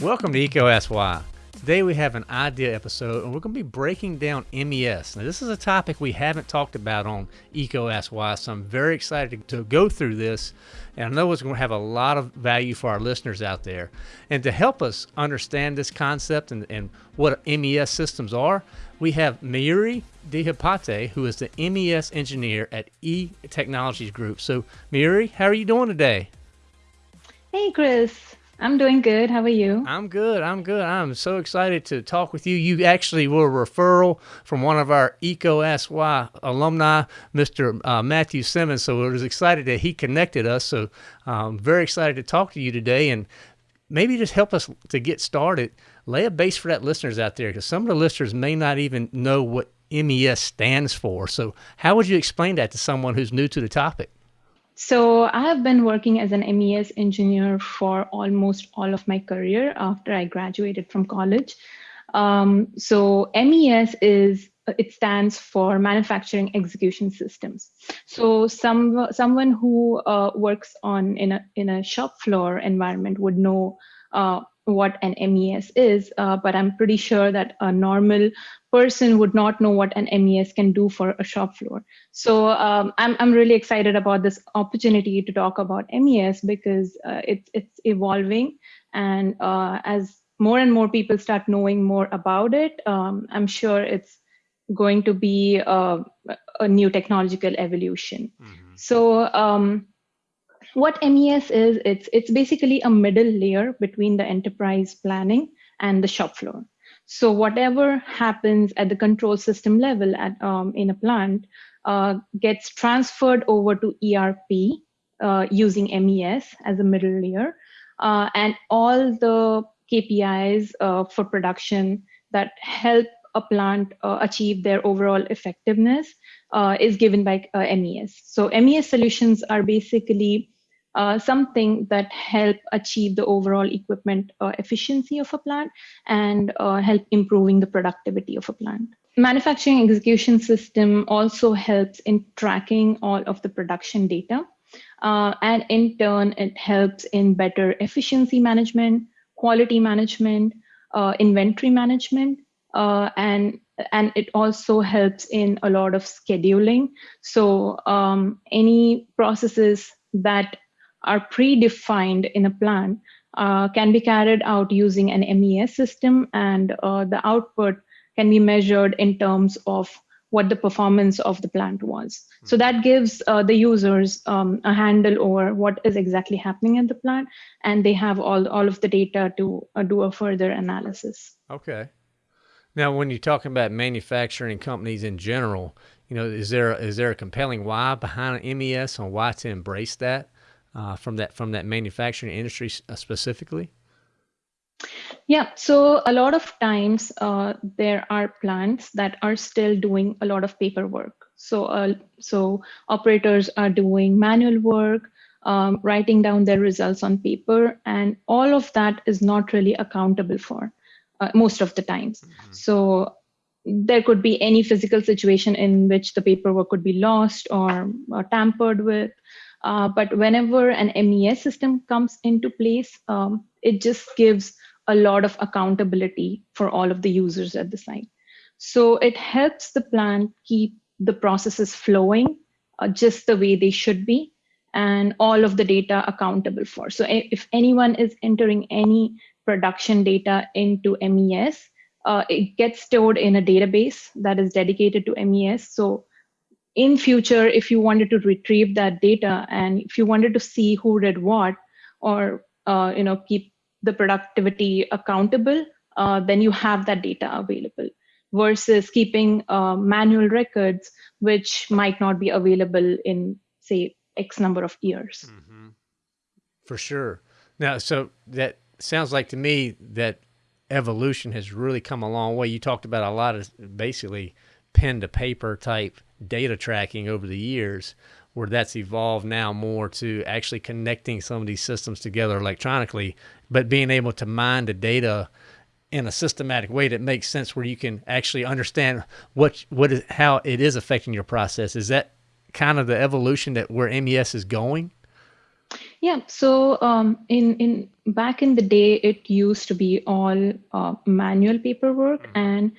Welcome to Why. Today we have an idea episode and we're going to be breaking down MES. Now this is a topic we haven't talked about on Why, so I'm very excited to go through this and I know it's going to have a lot of value for our listeners out there. And to help us understand this concept and, and what MES systems are, we have Mayuri Dihapate, who is the MES engineer at E Technologies Group. So Mayuri, how are you doing today? Hey Chris, I'm doing good. How are you? I'm good. I'm good. I'm so excited to talk with you. You actually were a referral from one of our EECO Ask alumni, Mr. Uh, Matthew Simmons. So I was excited that he connected us. So I'm um, very excited to talk to you today and maybe just help us to get started. Lay a base for that listeners out there because some of the listeners may not even know what MES stands for. So how would you explain that to someone who's new to the topic? So I have been working as an MES engineer for almost all of my career after I graduated from college. Um, so MES is it stands for manufacturing execution systems. So some someone who uh, works on in a in a shop floor environment would know uh, what an MES is, uh, but I'm pretty sure that a normal person would not know what an MES can do for a shop floor. So um, I'm, I'm really excited about this opportunity to talk about MES because uh, it's, it's evolving. And uh, as more and more people start knowing more about it, um, I'm sure it's going to be a, a new technological evolution. Mm -hmm. So um, what MES is, it's, it's basically a middle layer between the enterprise planning and the shop floor. So whatever happens at the control system level at, um, in a plant uh, gets transferred over to ERP uh, using MES as a middle layer. Uh, and all the KPIs uh, for production that help a plant uh, achieve their overall effectiveness uh, is given by MES. So MES solutions are basically uh, something that help achieve the overall equipment uh, efficiency of a plant and uh, help improving the productivity of a plant. Manufacturing execution system also helps in tracking all of the production data. Uh, and in turn, it helps in better efficiency management, quality management, uh, inventory management, uh, and and it also helps in a lot of scheduling. So um, any processes that are predefined in a plan uh, can be carried out using an MES system and uh, the output can be measured in terms of what the performance of the plant was. Hmm. So that gives uh, the users um, a handle over what is exactly happening in the plant, and they have all, all of the data to uh, do a further analysis. Okay. Now, when you're talking about manufacturing companies in general, you know, is there is there a compelling why behind MES on why to embrace that? uh, from that from that manufacturing industry uh, specifically? Yeah, so a lot of times uh, there are plants that are still doing a lot of paperwork. So, uh, so operators are doing manual work, um, writing down their results on paper, and all of that is not really accountable for uh, most of the times. Mm -hmm. So there could be any physical situation in which the paperwork could be lost or, or tampered with. Uh, but whenever an MES system comes into place, um, it just gives a lot of accountability for all of the users at the site. So it helps the plant keep the processes flowing uh, just the way they should be and all of the data accountable for. So if anyone is entering any production data into MES, uh, it gets stored in a database that is dedicated to MES. So in future, if you wanted to retrieve that data and if you wanted to see who did what, or uh, you know keep the productivity accountable, uh, then you have that data available versus keeping uh, manual records, which might not be available in say X number of years. Mm -hmm. For sure. Now, so that sounds like to me that evolution has really come a long way. You talked about a lot of basically pen to paper type data tracking over the years where that's evolved now more to actually connecting some of these systems together electronically, but being able to mine the data in a systematic way that makes sense where you can actually understand what what is how it is affecting your process. Is that kind of the evolution that where MES is going? Yeah. So um, in in back in the day, it used to be all uh, manual paperwork, mm-hmm. and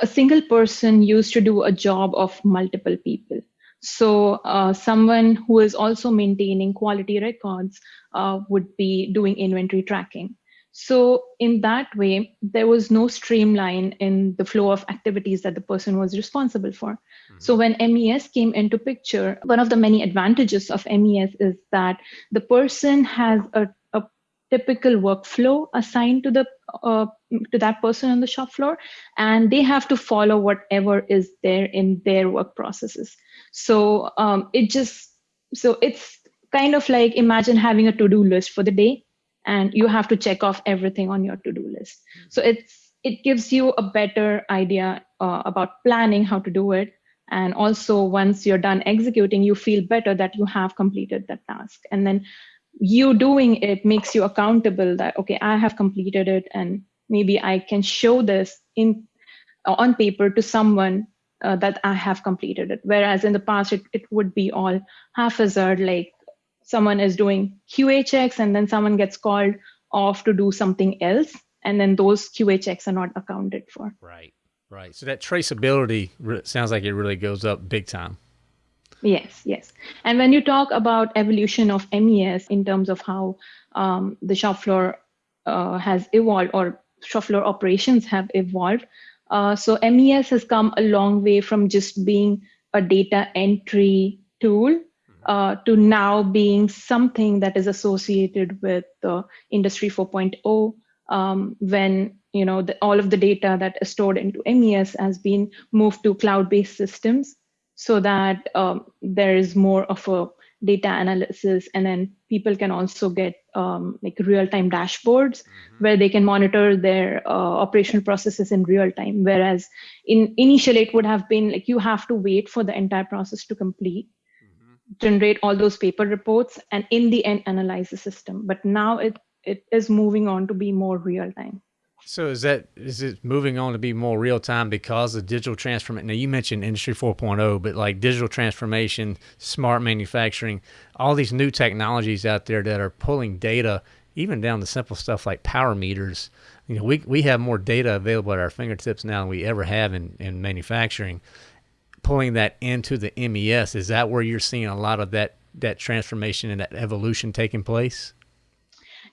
a single person used to do a job of multiple people. So uh, someone who is also maintaining quality records uh, would be doing inventory tracking. So in that way, there was no streamline in the flow of activities that the person was responsible for. Mm-hmm. So when MES came into picture, one of the many advantages of MES is that the person has a, a typical workflow assigned to the uh, to that person on the shop floor, and they have to follow whatever is there in their work processes. So um, it just so it's kind of like imagine having a to-do list for the day and you have to check off everything on your to-do list. So it's it gives you a better idea uh, about planning how to do it. And also once you're done executing you feel better that you have completed that task. And then you doing it makes you accountable that okay i have completed it and maybe i can show this in uh, on paper to someone uh, that i have completed it. Whereas in the past it, it would be all haphazard like someone is doing QA checks and then someone gets called off to do something else. And then those QA checks are not accounted for. Right, right. So that traceability sounds like it really goes up big time. Yes, yes. And when you talk about evolution of MES in terms of how um, the shop floor uh, has evolved or shop floor operations have evolved, uh, so MES has come a long way from just being a data entry tool uh, to now being something that is associated with the industry 4.0 um, when you know the, all of the data that is stored into mes has been moved to cloud-based systems so that um, there is more of a data analysis and then people can also get um, like real-time dashboards mm-hmm. where they can monitor their uh, operational processes in real time whereas in initially it would have been like you have to wait for the entire process to complete generate all those paper reports and in the end analyze the system. But now it it is moving on to be more real time. So is that is it moving on to be more real time because of digital transformation now you mentioned industry 4.0 but like digital transformation smart manufacturing all these new technologies out there that are pulling data even down to simple stuff like power meters. You know we, we have more data available at our fingertips now than we ever have in, in manufacturing pulling that into the MES. Is that where you're seeing a lot of that that transformation and that evolution taking place?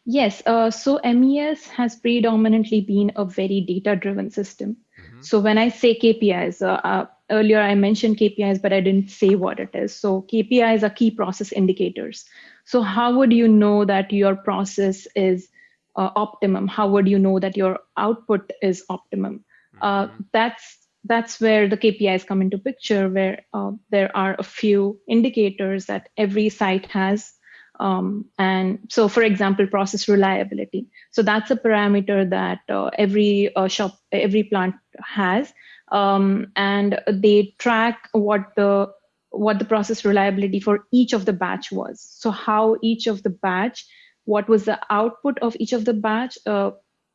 Yes. Uh, so MES has predominantly been a very data-driven system. Mm-hmm. So when I say KPIs, uh, uh, earlier I mentioned KPIs, but I didn't say what it is. So KPIs are key process indicators. So how would you know that your process is uh, optimum? How would you know that your output is optimum? Uh, mm-hmm. that's that's where the KPIs come into picture, where uh, there are a few indicators that every site has. Um, and so, for example, process reliability. So that's a parameter that uh, every uh, shop, every plant has, um, and they track what the what the process reliability for each of the batch was. So how each of the batch, what was the output of each of the batch uh,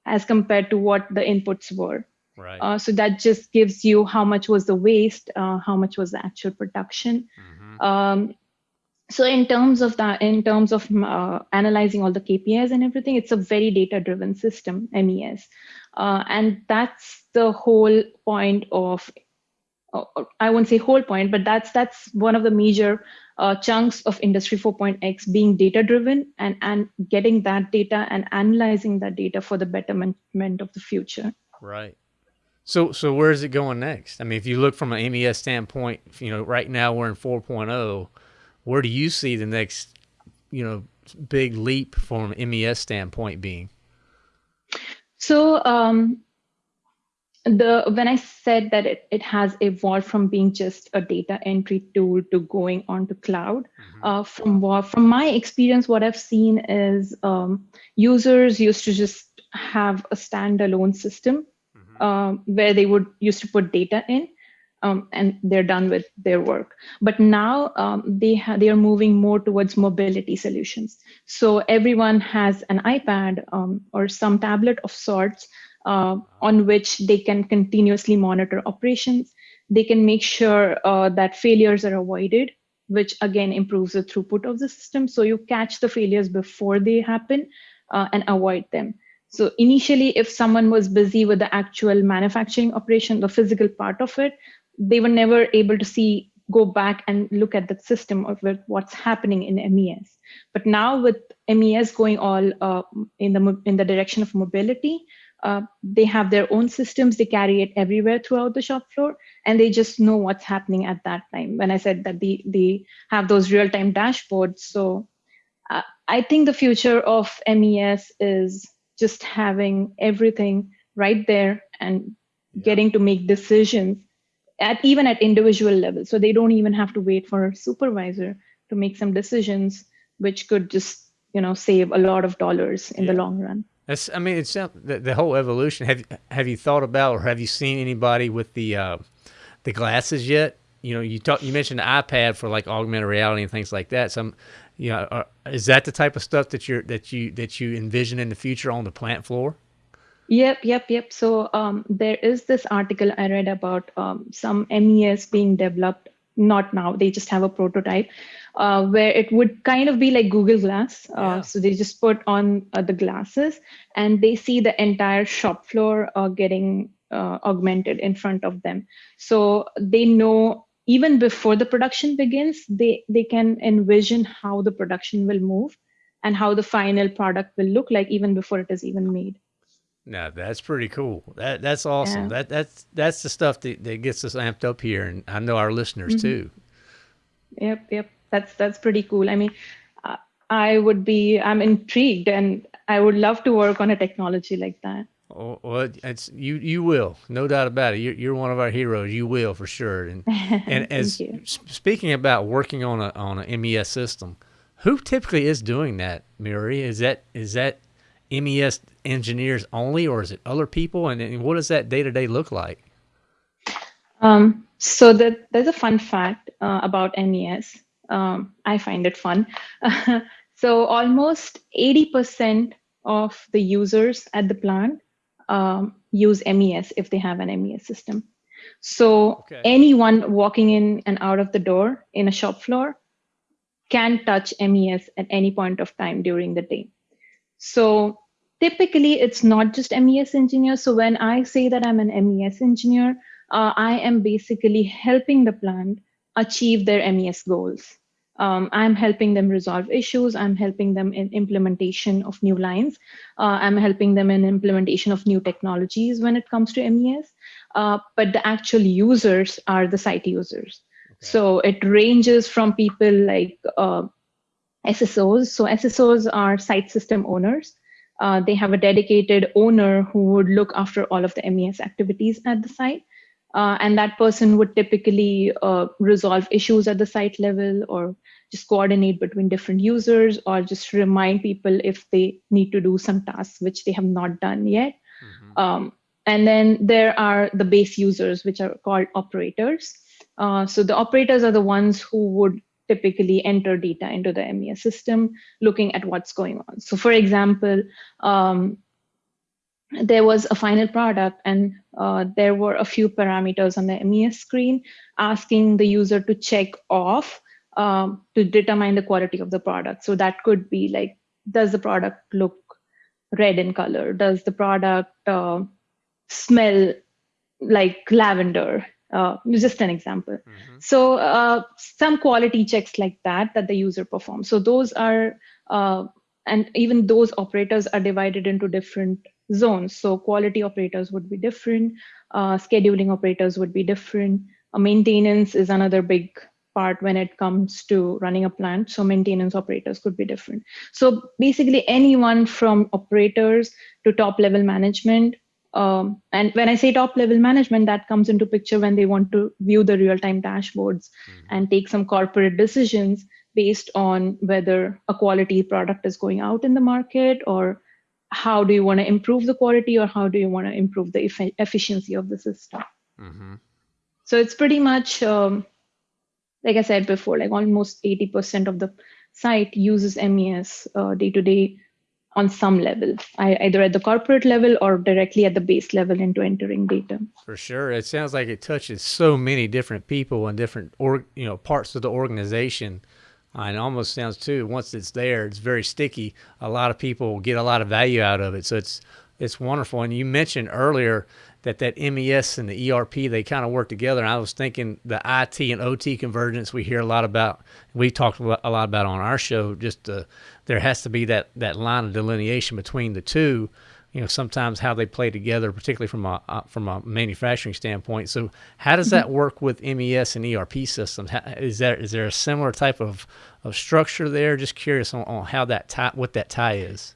as compared to what the inputs were. Right. Uh, so that just gives you how much was the waste, uh, how much was the actual production. Mm-hmm. Um, so in terms of that, in terms of uh, analyzing all the KPIs and everything, it's a very data-driven system, MES, uh, and that's the whole point of. Uh, I won't say whole point, but that's that's one of the major uh, chunks of Industry 4.x being data-driven and and getting that data and analyzing that data for the betterment of the future. Right. So, so where is it going next? I mean, if you look from an MES standpoint, you know, right now we're in 4.0. Where do you see the next, you know, big leap from an MES standpoint being? So, um, the when I said that it, it has evolved from being just a data entry tool to going onto cloud, mm-hmm. uh, from what from my experience, what I've seen is um, users used to just have a standalone system um, where they would used to put data in um, and they're done with their work. But now um, they they are moving more towards mobility solutions. So everyone has an iPad um, or some tablet of sorts uh, on which they can continuously monitor operations. They can make sure uh, that failures are avoided which again improves the throughput of the system. So you catch the failures before they happen uh, and avoid them. So initially, if someone was busy with the actual manufacturing operation, the physical part of it, they were never able to see, go back and look at the system of what's happening in MES. But now with MES going all uh, in the in the direction of mobility, uh, they have their own systems. They carry it everywhere throughout the shop floor, and they just know what's happening at that time. When I said that they they have those real time dashboards, so uh, I think the future of MES is just having everything right there and yeah. getting to make decisions at even at individual level so they don't even have to wait for a supervisor to make some decisions which could just you know save a lot of dollars in yeah. the long run that's i mean it's the, the whole evolution have have you thought about or have you seen anybody with the uh the glasses yet you know you talk you mentioned the ipad for like augmented reality and things like that some you know, are, is that the type of stuff that you're that you that you envision in the future on the plant floor? Yep, yep, yep. So um, there is this article I read about um, some MES being developed. Not now; they just have a prototype uh, where it would kind of be like Google Glass. Uh, yeah. So they just put on uh, the glasses and they see the entire shop floor uh, getting uh, augmented in front of them. So they know even before the production begins, they, they can envision how the production will move and how the final product will look like even before it is even made. No, that's pretty cool. That that's awesome. Yeah. That that's that's the stuff that, that gets us amped up here, and I know our listeners mm-hmm. too. Yep, yep. That's that's pretty cool. I mean, I would be. I'm intrigued, and I would love to work on a technology like that. Oh, well, it's you. You will, no doubt about it. You're, you're one of our heroes. You will for sure. And and as speaking about working on a on a MES system, who typically is doing that, Mayuri? Is that is that MES engineers only, or is it other people? And, and what does that day to day look like? Um, so the, there's a fun fact uh, about MES. Um, I find it fun. so almost 80% of the users at the plant um, use MES if they have an MES system. So okay. anyone walking in and out of the door in a shop floor can touch MES at any point of time during the day. So typically it's not just MES engineers. So when I say that I'm an MES engineer, uh, I am basically helping the plant achieve their MES goals um, I'm helping them resolve issues. I'm helping them in implementation of new lines. Uh, I'm helping them in implementation of new technologies when it comes to MES. Uh, but the actual users are the site users. Okay. So it ranges from people like uh, SSOs. So SSOs are site system owners. Uh, they have a dedicated owner who would look after all of the MES activities at the site. Uh, and that person would typically uh, resolve issues at the site level or just coordinate between different users or just remind people if they need to do some tasks which they have not done yet. Mm-hmm. Um, and then there are the base users, which are called operators. Uh, so the operators are the ones who would typically enter data into the MES system, looking at what's going on. So for example, um, there was a final product and uh, there were a few parameters on the MES screen asking the user to check off um, to determine the quality of the product. So that could be like, does the product look red in color? Does the product uh, smell like lavender? Uh, just an example. Mm-hmm. So uh, some quality checks like that that the user performs. So those are, uh, and even those operators are divided into different zones. So quality operators would be different, uh, scheduling operators would be different. Uh, maintenance is another big part when it comes to running a plant. So maintenance operators could be different. So basically anyone from operators to top level management. Um, and when I say top level management, that comes into picture when they want to view the real-time dashboards mm-hmm. and take some corporate decisions based on whether a quality product is going out in the market or how do you want to improve the quality or how do you want to improve the eff- efficiency of the system mm-hmm. so it's pretty much um, like i said before like almost 80% of the site uses mes uh, day to day on some level, either at the corporate level or directly at the base level into entering data. For sure, it sounds like it touches so many different people and different or you know parts of the organization. It almost sounds too once it's there, it's very sticky. A lot of people get a lot of value out of it, so it's it's wonderful. And you mentioned earlier that that MES and the ERP they kind of work together. And I was thinking the IT and OT convergence we hear a lot about. We talked a lot about on our show. Just uh, there has to be that that line of delineation between the two. You know, sometimes how they play together, particularly from a uh, from a manufacturing standpoint. So, how does that work with MES and ERP systems? How, is there is there a similar type of, of structure there? Just curious on, on how that tie, what that tie is.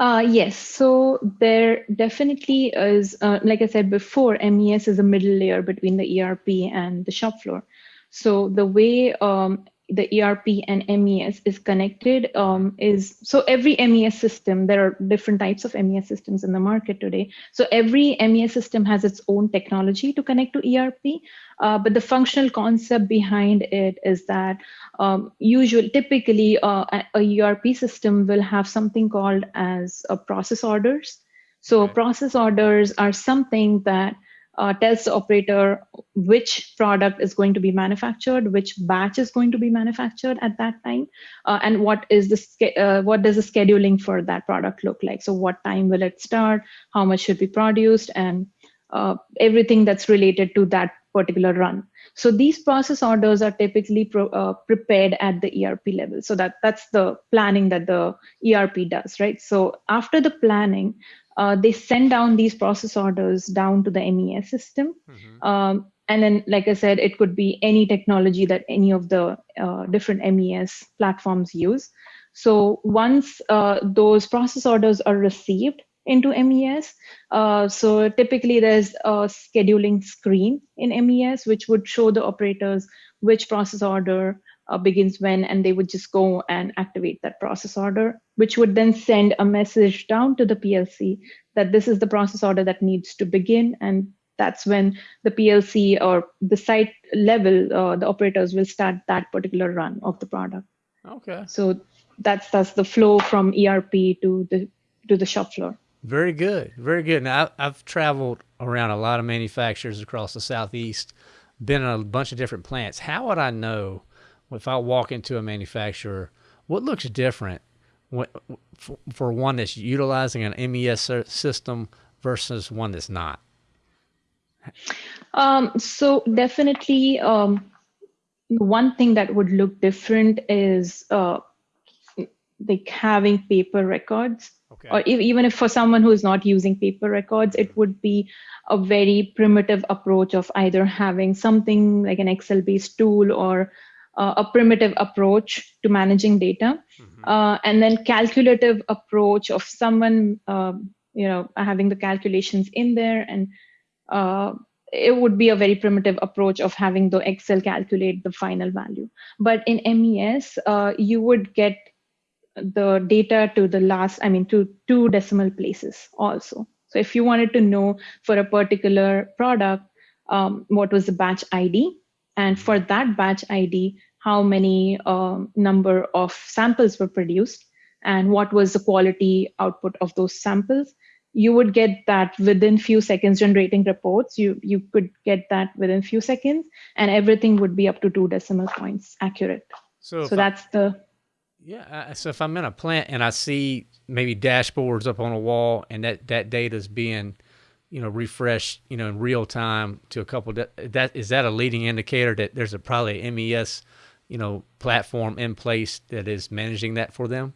Uh, yes, so there definitely is, uh, like I said before, MES is a middle layer between the ERP and the shop floor. So the way um, the ERP and MES is connected um, is so every MES system, there are different types of MES systems in the market today. So every MES system has its own technology to connect to ERP, uh, but the functional concept behind it is that um, usually, typically, uh, a ERP system will have something called as a process orders. So process orders are something that uh, tells the operator which product is going to be manufactured, which batch is going to be manufactured at that time, uh, and what is the uh, what does the scheduling for that product look like? So what time will it start? How much should be produced, and uh, everything that's related to that particular run. So these process orders are typically uh, prepared at the ERP level. So that that's the planning that the ERP does, right? So after the planning, uh, they send down these process orders down to the MES system. Mm-hmm. Um, and then, like I said, it could be any technology that any of the uh, different MES platforms use. So once uh, those process orders are received into MES, uh, so typically there's a scheduling screen in MES which would show the operators which process order uh, begins when, and they would just go and activate that process order, which would then send a message down to the PLC that this is the process order that needs to begin. And that's when the PLC or the site level, uh, the operators will start that particular run of the product. Okay. So that's that's the flow from ERP to the to the shop floor. Very good, very good. Now I've traveled around a lot of manufacturers across the southeast, been in a bunch of different plants. How would I know? if I walk into a manufacturer, what looks different for one that's utilizing an MES system versus one that's not? Um, so definitely, um, one thing that would look different is uh, like having paper records. Okay. Or if, even if for someone who is not using paper records, it would be a very primitive approach of either having something like an Excel-based tool or uh, a primitive approach to managing data, mm-hmm. uh, and then calculative approach of someone, uh, you know, having the calculations in there, and uh, it would be a very primitive approach of having the Excel calculate the final value. But in MES, uh, you would get the data to the last, I mean, to two decimal places also. So if you wanted to know for a particular product, um, what was the batch ID, and for that batch ID, how many um, number of samples were produced and what was the quality output of those samples. You would get that within few seconds generating reports. You, you could get that within few seconds and everything would be up to two decimal points accurate. So, so that's I, the. Yeah. So if I'm in a plant and I see maybe dashboards up on a wall and that, that data is being you know refresh you know in real time to a couple that is that a leading indicator that there's a probably mes you know platform in place that is managing that for them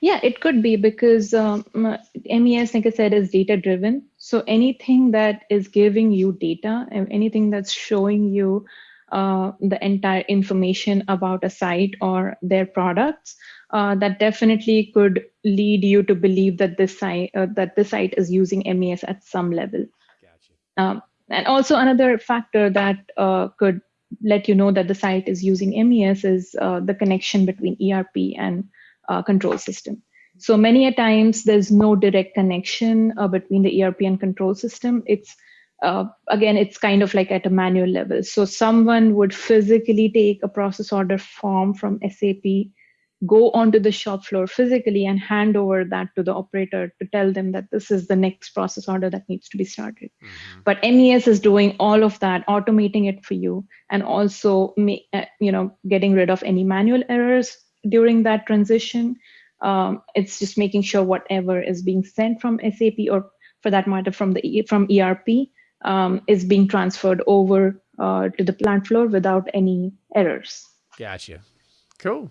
yeah it could be because um, mes like i said is data driven so anything that is giving you data and anything that's showing you uh, the entire information about a site or their products uh, that definitely could lead you to believe that this site uh, that the site is using MES at some level. Gotcha. Um, and also another factor that uh, could let you know that the site is using MES is uh, the connection between ERP and uh, control system. So many a times there's no direct connection uh, between the ERP and control system. It's again, it's kind of like at a manual level. So someone would physically take a process order form from SAP go onto the shop floor physically and hand over that to the operator to tell them that this is the next process order that needs to be started. Mm-hmm. But MES is doing all of that, automating it for you, and also uh, you know getting rid of any manual errors during that transition. Um, it's just making sure whatever is being sent from SAP or for that matter from the from ERP um, is being transferred over uh, to the plant floor without any errors. Gotcha. Cool.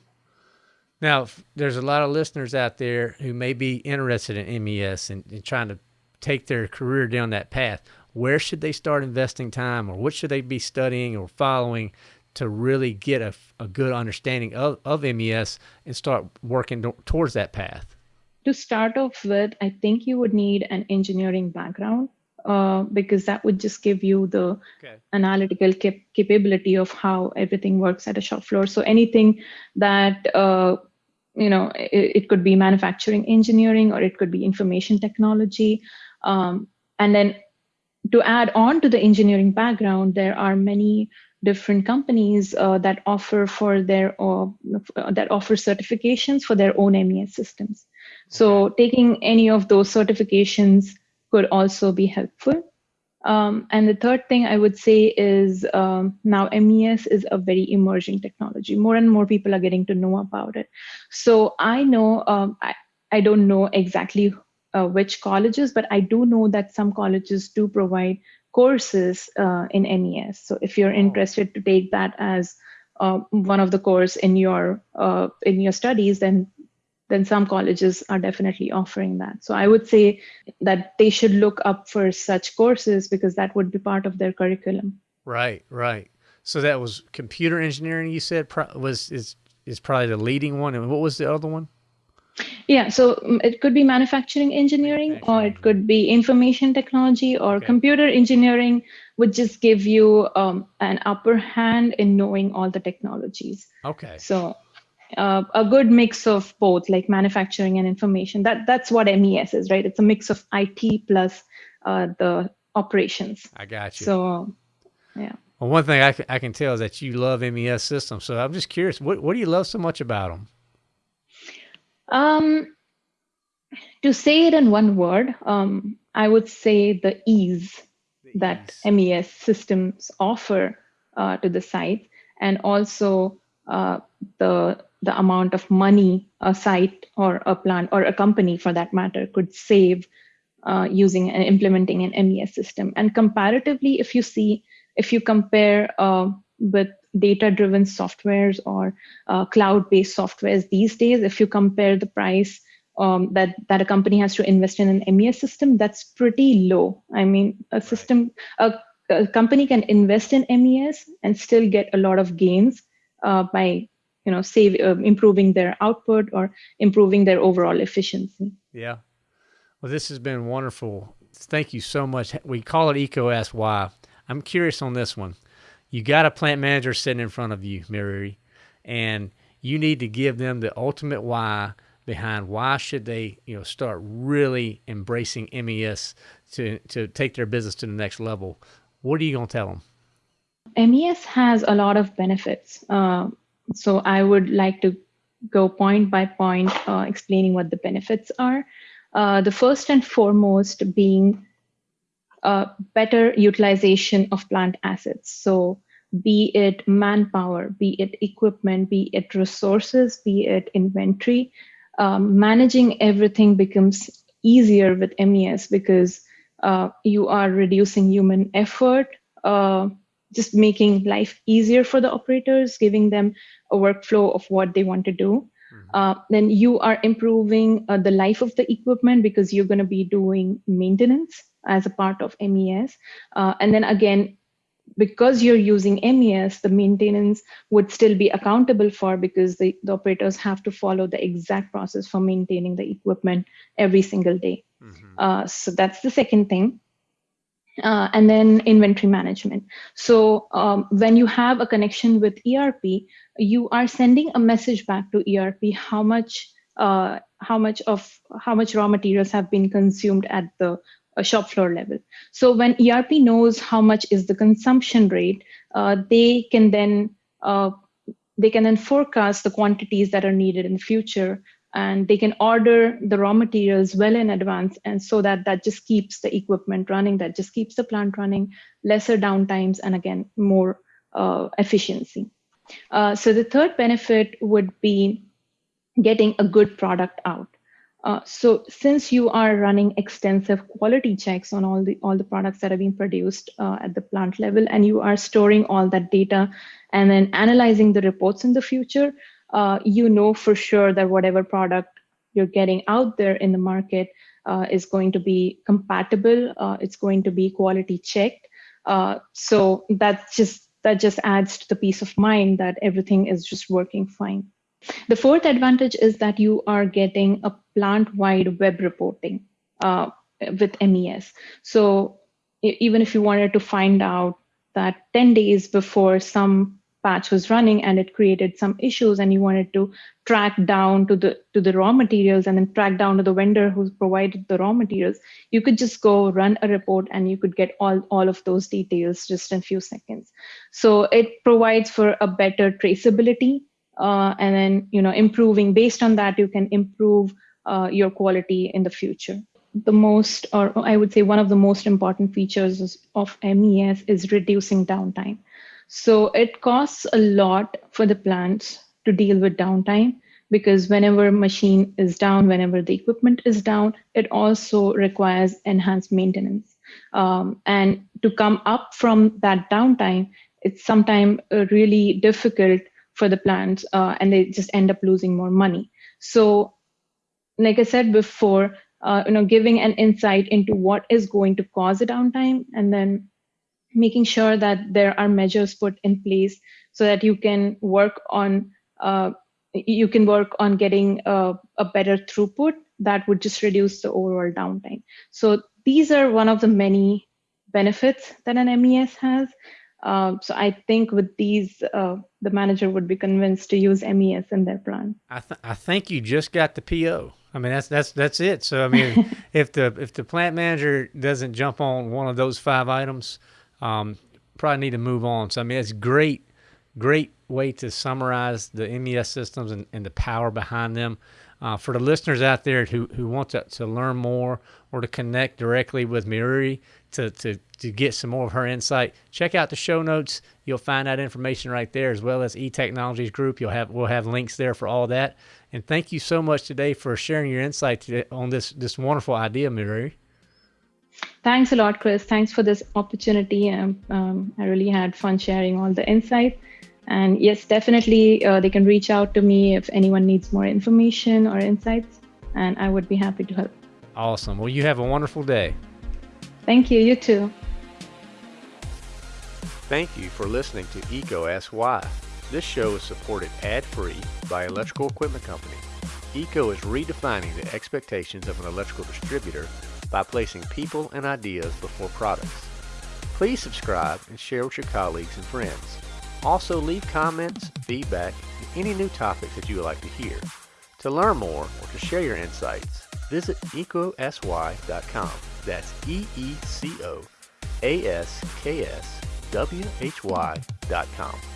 Now, there's a lot of listeners out there who may be interested in MES and, and, trying to take their career down that path. Where should they start investing time, or what should they be studying or following to really get a, a good understanding of, of MES and start working towards that path? To start off with, I think you would need an engineering background uh, because that would just give you the okay. analytical cap capability of how everything works at a shop floor. So anything that uh, you know, it, it, could be manufacturing engineering or it could be information technology. Um, and then to add on to the engineering background, there are many different companies uh, that offer for their uh, that offer certifications for their own MES systems. So taking any of those certifications could also be helpful. Um, and the third thing I would say is um, now MES is a very emerging technology. More and more people are getting to know about it. So I know, um, I, I don't know exactly uh, which colleges, but I do know that some colleges do provide courses uh, in MES. So if you're interested to take that as uh, one of the course in your uh, in your studies, then then some colleges are definitely offering that. So I would say that they should look up for such courses because that would be part of their curriculum. Right, right. So that was computer engineering. You said was is is probably the leading one, and what was the other one? Yeah, so mm, it could be manufacturing engineering, or it could be information technology, or okay. computer engineering would just give you um, an upper hand in knowing all the technologies. Okay. So uh, a good mix of both like manufacturing and information. That that's what mes is right? It's a mix of it plus uh, the operations. I got you. So yeah. Well one thing I, I can tell is that you love mes systems. So i'm just curious what, what do you love so much about them um to say it in one word um i would say the ease the that ease. mes systems offer uh, to the site and also uh, the the amount of money a site or a plant or a company for that matter could save uh, using and implementing an MES system. And comparatively, if you see, if you compare uh, with data-driven softwares or uh, cloud-based softwares these days, if you compare the price um, that that a company has to invest in an MES system, that's pretty low. I mean, a system, a, a company can invest in MES and still get a lot of gains uh, by you know save uh, improving their output or improving their overall efficiency. Yeah. Well this has been wonderful. Thank you so much. We call it EECO Ask Why. I'm curious on this one. You got a plant manager sitting in front of you Mayuri, and you need to give them the ultimate why behind why should they you know start really embracing mes to to take their business to the next level. What are you going to tell them? Mes has a lot of benefits uh, so I would like to go point by point uh, explaining what the benefits are. Uh, the first and foremost being uh, better utilization of plant assets. So be it manpower, be it equipment, be it resources, be it inventory, um, managing everything becomes easier with MES because uh, you are reducing human effort, uh, just making life easier for the operators, giving them a workflow of what they want to do. Mm-hmm. Uh, then you are improving uh, the life of the equipment because you're going to be doing maintenance as a part of MES. Uh, and then again, because you're using MES, the maintenance would still be accountable for because the, the operators have to follow the exact process for maintaining the equipment every single day. Mm-hmm. Uh, so that's the second thing uh, and then inventory management. So um, when you have a connection with ERP, you are sending a message back to ERP how much uh, how much of how much raw materials have been consumed at the uh, shop floor level. So when ERP knows how much is the consumption rate, uh, they can then uh, they can then forecast the quantities that are needed in the future and they can order the raw materials well in advance and so that that just keeps the equipment running that just keeps the plant running lesser downtimes and again more uh, efficiency. Uh, so the third benefit would be getting a good product out. Uh, so since you are running extensive quality checks on all the all the products that are being produced uh, at the plant level and you are storing all that data and then analyzing the reports in the future uh, you know for sure that whatever product you're getting out there in the market uh, is going to be compatible. Uh, it's going to be quality checked. Uh, so that just that just adds to the peace of mind that everything is just working fine. The fourth advantage is that you are getting a plant-wide web reporting uh, with MES. So even if you wanted to find out that 10 days before some patch was running and it created some issues and you wanted to track down to the to the raw materials and then track down to the vendor who provided the raw materials. You could just go run a report and you could get all all of those details just in a few seconds. So it provides for a better traceability uh, and then you know improving based on that you can improve uh, your quality in the future. The most or i would say one of the most important features of mes is reducing downtime so it costs a lot for the plants to deal with downtime because whenever machine is down, whenever the equipment is down, it also requires enhanced maintenance. Um, and to come up from that downtime, it's sometimes uh, really difficult for the plants uh, and they just end up losing more money. So like I said before, uh, you know, giving an insight into what is going to cause a downtime and then making sure that there are measures put in place so that you can work on uh, you can work on getting a, a, better throughput that would just reduce the overall downtime. So these are one of the many benefits that an MES has. Uh, so I think with these, uh, the manager would be convinced to use MES in their plan. I, th I think you just got the PO. I mean that's that's that's it. So I mean, if the if the plant manager doesn't jump on one of those five items, um, probably need to move on. So I mean, it's great, great way to summarize the MES systems and, and the power behind them. Uh, for the listeners out there who, who want to, to learn more or to connect directly with Mary to, to, to get some more of her insight, check out the show notes. You'll find that information right there, as well as eTechnologies Group. You'll have we'll have links there for all that. And thank you so much today for sharing your insight on this this wonderful idea, Mary. Thanks a lot, Chris. Thanks for this opportunity. Um, um, I really had fun sharing all the insights. And yes, definitely uh, they can reach out to me if anyone needs more information or insights, and I would be happy to help. Awesome. Well, you have a wonderful day. Thank you. You too. Thank you for listening to EECO Ask Why. This show is supported ad-free by Electrical Equipment Company. EECO is redefining the expectations of an electrical distributor by placing people and ideas before products. Please subscribe and share with your colleagues and friends. Also leave comments, feedback, and any new topics that you would like to hear. To learn more or to share your insights, visit eecoaskwhy.com. That's E-E-C-O-A-S-K-S-W-H-Y.com.